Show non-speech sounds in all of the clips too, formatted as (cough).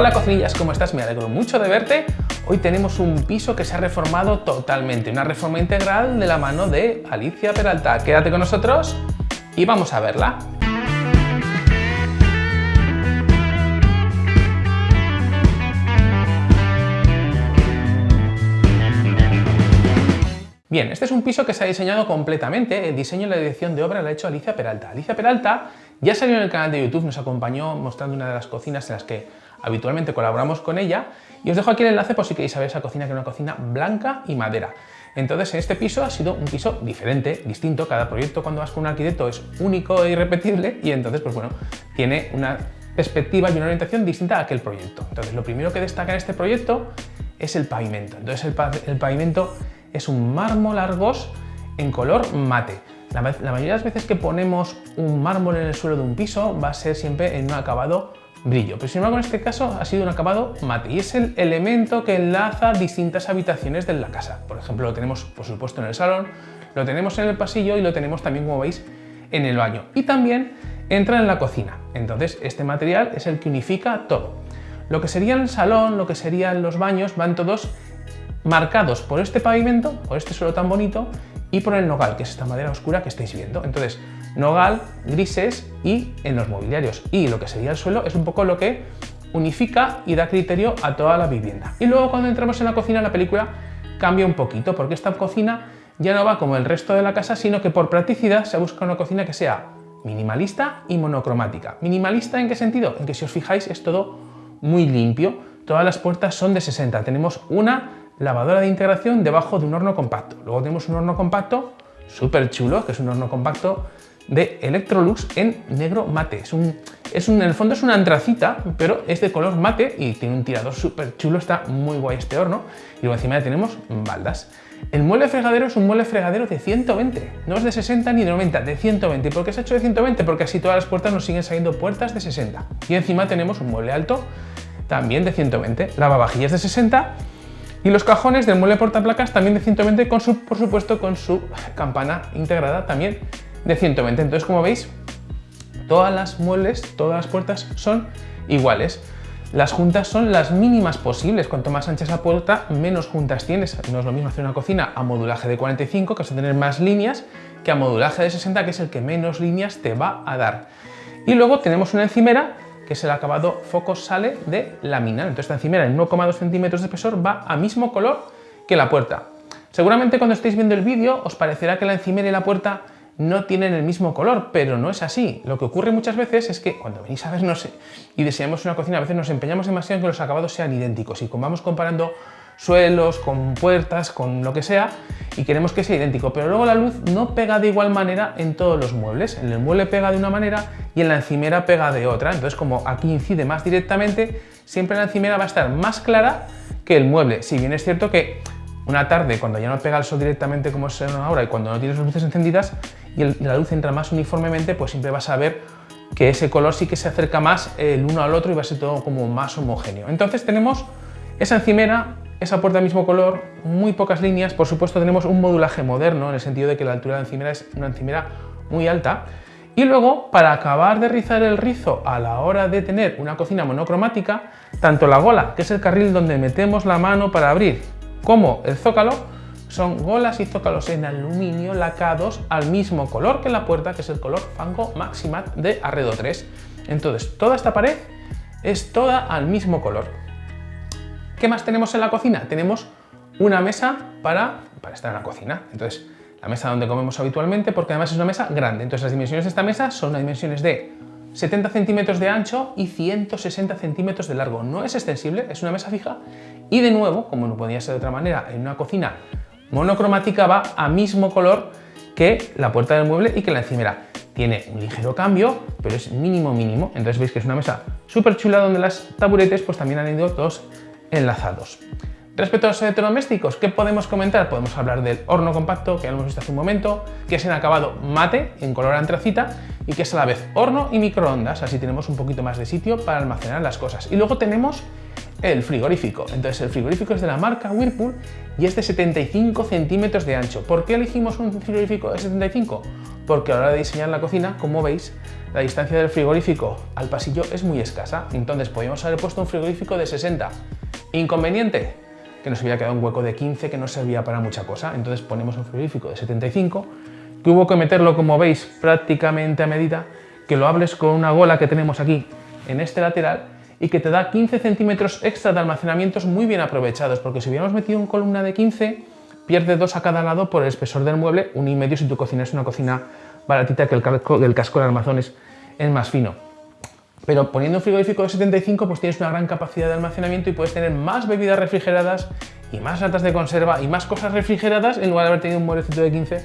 Hola cocinillas, ¿cómo estás? Me alegro mucho de verte. Hoy tenemos un piso que se ha reformado totalmente, una reforma integral de la mano de Alicia Peralta. Quédate con nosotros y vamos a verla. Bien, este es un piso que se ha diseñado completamente, el diseño y la dirección de obra la ha hecho Alicia Peralta. Alicia Peralta ya salió en el canal de YouTube, nos acompañó mostrando una de las cocinas en las que habitualmente colaboramos con ella y os dejo aquí el enlace por si queréis saber esa cocina que es una cocina blanca y madera. Entonces en este piso ha sido un piso diferente, distinto, cada proyecto cuando vas con un arquitecto es único e irrepetible y entonces pues bueno, tiene una perspectiva y una orientación distinta a aquel proyecto. Entonces lo primero que destaca en este proyecto es el pavimento. Entonces el, el pavimento es un mármol argos en color mate. La, mayoría de las veces que ponemos un mármol en el suelo de un piso va a ser siempre en un acabado brillo, pero sin embargo en este caso ha sido un acabado mate y es el elemento que enlaza distintas habitaciones de la casa. Por ejemplo, lo tenemos por supuesto en el salón, lo tenemos en el pasillo y lo tenemos también, como veis, en el baño. Y también entra en la cocina. Entonces este material es el que unifica todo. Lo que sería el salón, lo que serían los baños, van todos marcados por este pavimento, por este suelo tan bonito y por el nogal, que es esta madera oscura que estáis viendo. Entonces, nogal, grises y en los mobiliarios. Y lo que sería el suelo es un poco lo que unifica y da criterio a toda la vivienda. Y luego cuando entramos en la cocina, la película cambia un poquito, porque esta cocina ya no va como el resto de la casa, sino que por practicidad se busca una cocina que sea minimalista y monocromática. ¿Minimalista en qué sentido? En que si os fijáis es todo muy limpio, todas las puertas son de 60, tenemos una lavadora de integración debajo de un horno compacto. Luego tenemos un horno compacto súper chulo, que es un horno compacto de Electrolux en negro mate. Es un, es un, en el fondo es una antracita, pero es de color mate y tiene un tirador súper chulo, está muy guay este horno. Y luego encima tenemos baldas. El mueble fregadero es un mueble fregadero de 120, no es de 60 ni de 90, de 120. ¿Y por qué se ha hecho de 120? Porque así todas las puertas nos siguen saliendo puertas de 60. Y encima tenemos un mueble alto también de 120, lavavajillas de 60 y los cajones del mueble portaplacas también de 120, con su, por supuesto con su campana integrada también de 120. Entonces, como veis, todas las muebles, todas las puertas son iguales. Las juntas son las mínimas posibles. Cuanto más ancha es la puerta, menos juntas tienes. No es lo mismo hacer una cocina a modulaje de 45, que vas a tener más líneas, que a modulaje de 60, que es el que menos líneas te va a dar. Y luego tenemos una encimera que es el acabado foco sale de lámina. Entonces esta encimera en 1,2 centímetros de espesor va a mismo color que la puerta. Seguramente cuando estéis viendo el vídeo os parecerá que la encimera y la puerta no tienen el mismo color, pero no es así. Lo que ocurre muchas veces es que cuando venís a vernos y deseamos una cocina, a veces nos empeñamos demasiado en que los acabados sean idénticos y como vamos comparando suelos, con puertas, con lo que sea, y queremos que sea idéntico, pero luego la luz no pega de igual manera en todos los muebles. En el mueble pega de una manera y en la encimera pega de otra. Entonces, como aquí incide más directamente, siempre la encimera va a estar más clara que el mueble. Si bien es cierto que una tarde, cuando ya no pega el sol directamente como es ahora y cuando no tienes las luces encendidas y la luz entra más uniformemente, pues siempre vas a ver que ese color sí que se acerca más el uno al otro y va a ser todo como más homogéneo. Entonces tenemos esa encimera esa puerta mismo color, muy pocas líneas, por supuesto tenemos un modulaje moderno en el sentido de que la altura de la encimera es una encimera muy alta y luego para acabar de rizar el rizo a la hora de tener una cocina monocromática, tanto la gola, que es el carril donde metemos la mano para abrir, como el zócalo, son golas y zócalos en aluminio lacados al mismo color que la puerta, que es el color Fango Maximat de Arredo 3. Entonces, toda esta pared es toda al mismo color. ¿Qué más tenemos en la cocina? Tenemos una mesa para, para estar en la cocina. Entonces, la mesa donde comemos habitualmente, porque además es una mesa grande. Entonces, las dimensiones de esta mesa son las dimensiones de 70 centímetros de ancho y 160 centímetros de largo. No es extensible, es una mesa fija y de nuevo, como no podía ser de otra manera, en una cocina monocromática va a mismo color que la puerta del mueble y que la encimera. Tiene un ligero cambio, pero es mínimo mínimo. Entonces veis que es una mesa súper chula donde las taburetes pues también han ido todos enlazados. Respecto a los electrodomésticos, ¿qué podemos comentar? Podemos hablar del horno compacto, que hemos visto hace un momento, que es en acabado mate, en color antracita, y que es a la vez horno y microondas, así tenemos un poquito más de sitio para almacenar las cosas. Y luego tenemos el frigorífico. Entonces el frigorífico es de la marca Whirlpool y es de 75 centímetros de ancho. ¿Por qué elegimos un frigorífico de 75? Porque a la hora de diseñar la cocina, como veis, la distancia del frigorífico al pasillo es muy escasa. Entonces podríamos haber puesto un frigorífico de 60. ¿Inconveniente? Que nos había quedado un hueco de 15 que no servía para mucha cosa. Entonces ponemos un frigorífico de 75 que hubo que meterlo, como veis, prácticamente a medida, que lo hables con una gola que tenemos aquí en este lateral y que te da 15 centímetros extra de almacenamientos muy bien aprovechados, porque si hubiéramos metido en columna de 15, pierde dos a cada lado por el espesor del mueble, un y medio si tu cocina es una cocina baratita que el, casco, del casco es, más fino. Pero poniendo un frigorífico de 75, pues tienes una gran capacidad de almacenamiento y puedes tener más bebidas refrigeradas y más latas de conserva y más cosas refrigeradas en lugar de haber tenido un mueblecito de 15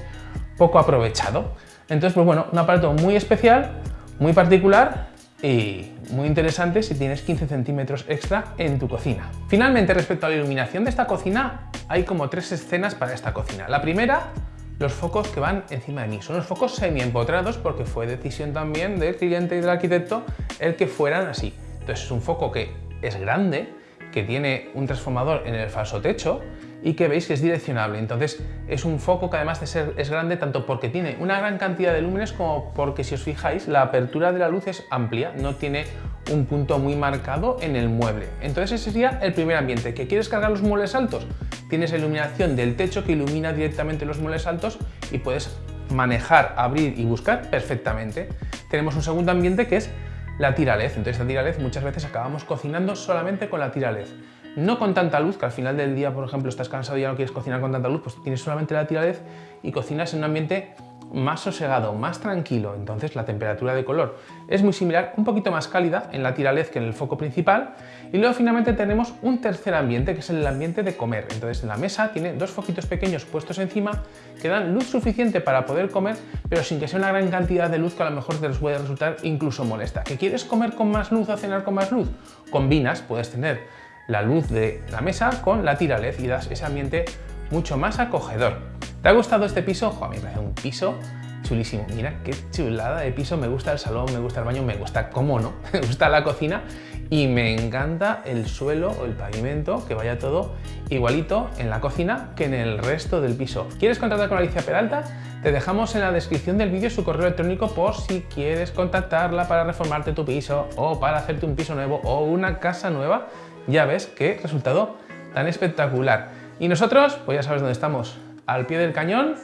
poco aprovechado. Entonces, pues bueno, un aparato muy especial, muy particular y muy interesante si tienes 15 centímetros extra en tu cocina. Finalmente, respecto a la iluminación de esta cocina, hay como tres escenas para esta cocina. La primera, los focos que van encima de mí. Son los focos semi-empotrados porque fue decisión también del cliente y del arquitecto el que fueran así. Entonces es un foco que es grande, que tiene un transformador en el falso techo y que veis que es direccionable. Entonces es un foco que además de ser es grande tanto porque tiene una gran cantidad de lúmenes como porque si os fijáis la apertura de la luz es amplia, no tiene un punto muy marcado en el mueble. Entonces ese sería el primer ambiente. ¿Que quieres cargar los muebles altos? Tienes iluminación del techo que ilumina directamente los muebles altos y puedes manejar, abrir y buscar perfectamente. Tenemos un segundo ambiente que es la tira LED. Entonces la tira LED muchas veces acabamos cocinando solamente con la tira LED no con tanta luz, que al final del día, por ejemplo, estás cansado y ya no quieres cocinar con tanta luz, pues tienes solamente la tira LED y cocinas en un ambiente más sosegado, más tranquilo, entonces la temperatura de color es muy similar, un poquito más cálida en la tira LED que en el foco principal y luego finalmente tenemos un tercer ambiente que es el ambiente de comer, entonces la mesa tiene dos foquitos pequeños puestos encima que dan luz suficiente para poder comer pero sin que sea una gran cantidad de luz que a lo mejor te les puede resultar incluso molesta. ¿Que quieres comer con más luz o cenar con más luz? Combinas, puedes tener la luz de la mesa con la tira LED y das ese ambiente mucho más acogedor. ¿Te ha gustado este piso? a mí me parece un piso chulísimo. Mira qué chulada de piso. Me gusta el salón, me gusta el baño, me gusta, cómo no, (laughs) me gusta la cocina y me encanta el suelo o el pavimento, que vaya todo igualito en la cocina que en el resto del piso. ¿Quieres contactar con Alicia Peralta? Te dejamos en la descripción del vídeo su correo electrónico por si quieres contactarla para reformarte tu piso o para hacerte un piso nuevo o una casa nueva ya ves qué resultado tan espectacular. Y nosotros, pues ya sabes dónde estamos, al pie del cañón.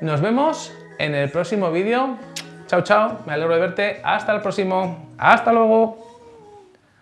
Nos vemos en el próximo vídeo. Chao, chao, me alegro de verte. Hasta el próximo. Hasta luego.